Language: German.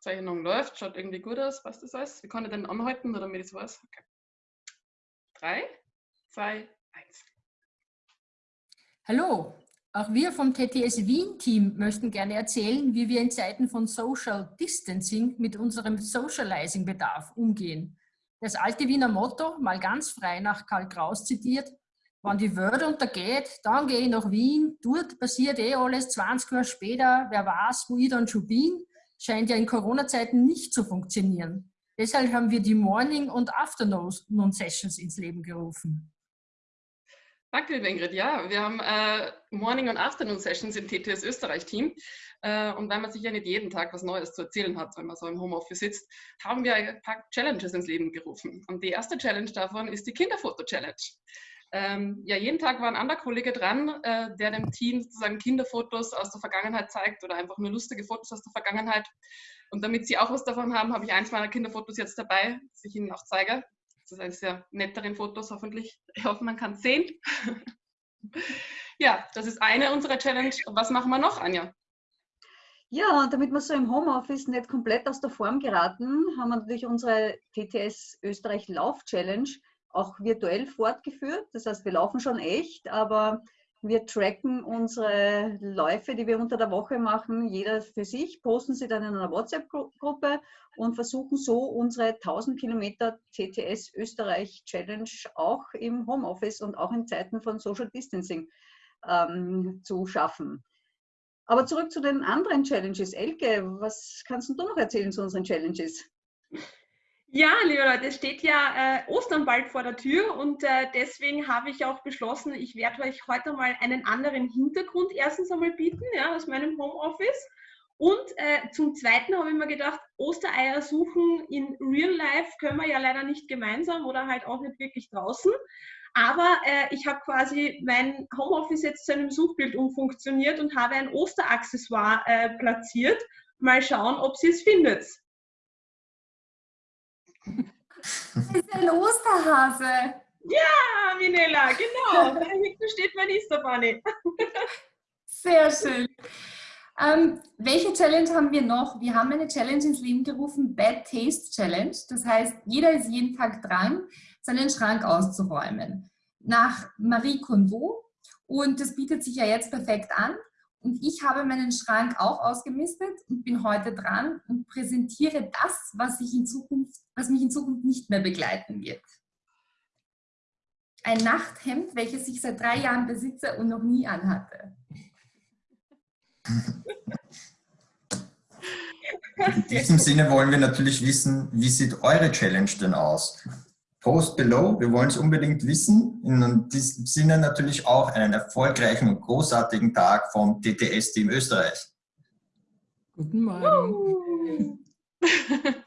Zeichnung läuft, schaut irgendwie gut aus, passt das alles? Wie kann ich denn anhalten, damit ich das weiß? Okay. Drei, zwei, eins. Hallo, auch wir vom TTS Wien-Team möchten gerne erzählen, wie wir in Zeiten von Social Distancing mit unserem Socializing-Bedarf umgehen. Das alte Wiener Motto, mal ganz frei nach Karl Kraus zitiert, wenn die Welt untergeht, dann gehe ich nach Wien, dort passiert eh alles 20 Jahre später, wer weiß, wo ich dann schon bin, scheint ja in Corona-Zeiten nicht zu funktionieren. Deshalb haben wir die Morning- und Afternoon-Sessions ins Leben gerufen. Danke, liebe Ingrid. Ja, wir haben äh, Morning- und Afternoon-Sessions im TTS Österreich-Team. Äh, und weil man sich ja nicht jeden Tag was Neues zu erzählen hat, wenn man so im Homeoffice sitzt, haben wir ein paar Challenges ins Leben gerufen. Und die erste Challenge davon ist die Kinderfoto-Challenge. Ähm, ja, jeden Tag war ein anderer Kollege dran, äh, der dem Team sozusagen Kinderfotos aus der Vergangenheit zeigt oder einfach nur lustige Fotos aus der Vergangenheit. Und damit Sie auch was davon haben, habe ich eins meiner Kinderfotos jetzt dabei, das ich Ihnen auch zeige. Das ist eines der netteren Fotos, hoffentlich. Ich hoffe, man kann es sehen. ja, das ist eine unserer Challenge. Was machen wir noch, Anja? Ja, damit wir so im Homeoffice nicht komplett aus der Form geraten, haben wir natürlich unsere TTS Österreich Lauf Challenge auch virtuell fortgeführt. Das heißt, wir laufen schon echt, aber wir tracken unsere Läufe, die wir unter der Woche machen, jeder für sich, posten sie dann in einer WhatsApp-Gruppe und versuchen so unsere 1000 Kilometer TTS Österreich Challenge auch im Homeoffice und auch in Zeiten von Social Distancing ähm, zu schaffen. Aber zurück zu den anderen Challenges. Elke, was kannst du noch erzählen zu unseren Challenges? Ja, liebe Leute, es steht ja äh, Ostern bald vor der Tür und äh, deswegen habe ich auch beschlossen, ich werde euch heute mal einen anderen Hintergrund erstens einmal bieten, ja, aus meinem Homeoffice. Und äh, zum Zweiten habe ich mir gedacht, Ostereier suchen in Real Life können wir ja leider nicht gemeinsam oder halt auch nicht wirklich draußen. Aber äh, ich habe quasi mein Homeoffice jetzt zu einem Suchbild umfunktioniert und habe ein Osteraccessoire äh, platziert. Mal schauen, ob sie es findet. Das ist ein Osterhase. Ja, Minella, genau. Da hinten steht mein Easter Bunny. Sehr schön. Ähm, welche Challenge haben wir noch? Wir haben eine Challenge ins Leben gerufen, Bad Taste Challenge. Das heißt, jeder ist jeden Tag dran, seinen Schrank auszuräumen. Nach Marie Kondo. Und das bietet sich ja jetzt perfekt an. Und ich habe meinen Schrank auch ausgemistet und bin heute dran und präsentiere das, was, ich in Zukunft, was mich in Zukunft nicht mehr begleiten wird. Ein Nachthemd, welches ich seit drei Jahren besitze und noch nie anhatte. In diesem Sinne wollen wir natürlich wissen, wie sieht eure Challenge denn aus? Post below. Wir wollen es unbedingt wissen. In diesem Sinne natürlich auch einen erfolgreichen und großartigen Tag vom TTS-Team Österreich. Guten Morgen.